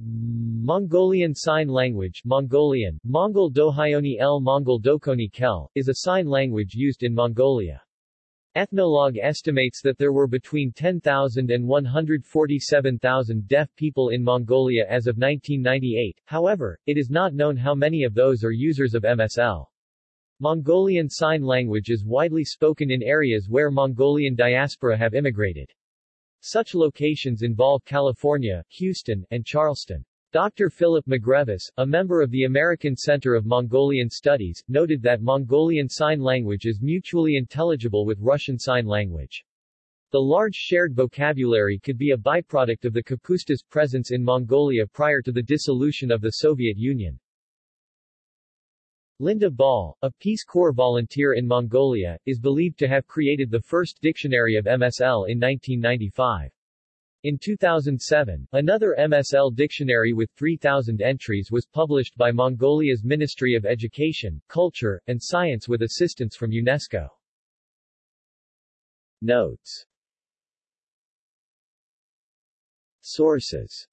Mongolian Sign Language Mongolian, Mongol Dohyoni El Mongol Dokoni Kel, is a sign language used in Mongolia. Ethnologue estimates that there were between 10,000 and 147,000 deaf people in Mongolia as of 1998, however, it is not known how many of those are users of MSL. Mongolian Sign Language is widely spoken in areas where Mongolian diaspora have immigrated. Such locations involve California, Houston, and Charleston. Dr. Philip McGrevis, a member of the American Center of Mongolian Studies, noted that Mongolian Sign Language is mutually intelligible with Russian Sign Language. The large shared vocabulary could be a byproduct of the Kapustas' presence in Mongolia prior to the dissolution of the Soviet Union. Linda Ball, a Peace Corps volunteer in Mongolia, is believed to have created the first dictionary of MSL in 1995. In 2007, another MSL dictionary with 3,000 entries was published by Mongolia's Ministry of Education, Culture, and Science with assistance from UNESCO. Notes Sources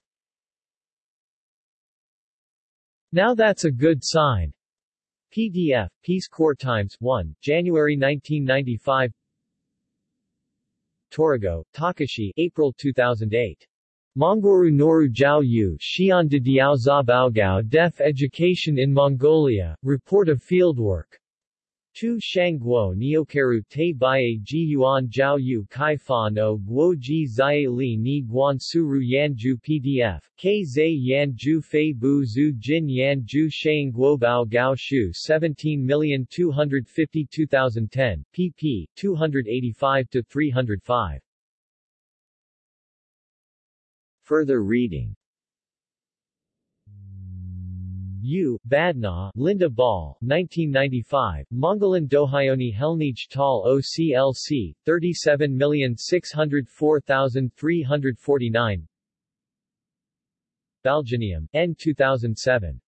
Now that's a good sign. PDF, Peace Corps Times 1, January 1995 Torigo, Takashi April 2008. Mongoru Noru Jiao Yu Xian de Diao Zabaogao Deaf Education in Mongolia, Report of Fieldwork. Tu Shangguo Neokaru Te Baye Ji Yuan Jiao Yu Kai Fa No Guo Ji Zai Li Ni Guan Suru Yanju PDF, K Zai Yanju Fei Bu Zhu Jin Yanju Shang Guo Bao Gao Shu 17252010, pp. 285-305. Further reading U. Badnaw, Linda Ball, 1995, Mongolin Dohyoni Helnij Tal OCLC, 37604349 Balginium, N. 2007.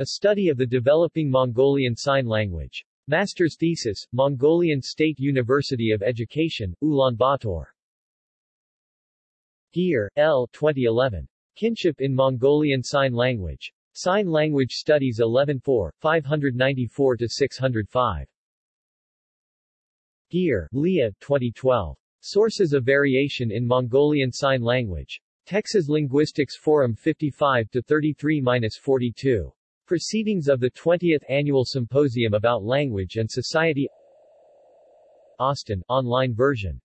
A Study of the Developing Mongolian Sign Language. Master's Thesis, Mongolian State University of Education, Ulaanbaatar. Geer, L. 2011. Kinship in Mongolian Sign Language. Sign Language Studies 11-4, 594-605. Geer, Leah, 2012. Sources of Variation in Mongolian Sign Language. Texas Linguistics Forum 55-33-42. Proceedings of the 20th Annual Symposium about Language and Society Austin, online version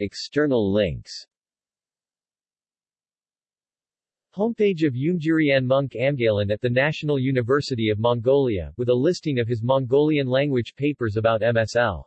External links Homepage of Yoongjurian Monk Amgalan at the National University of Mongolia, with a listing of his Mongolian language papers about MSL.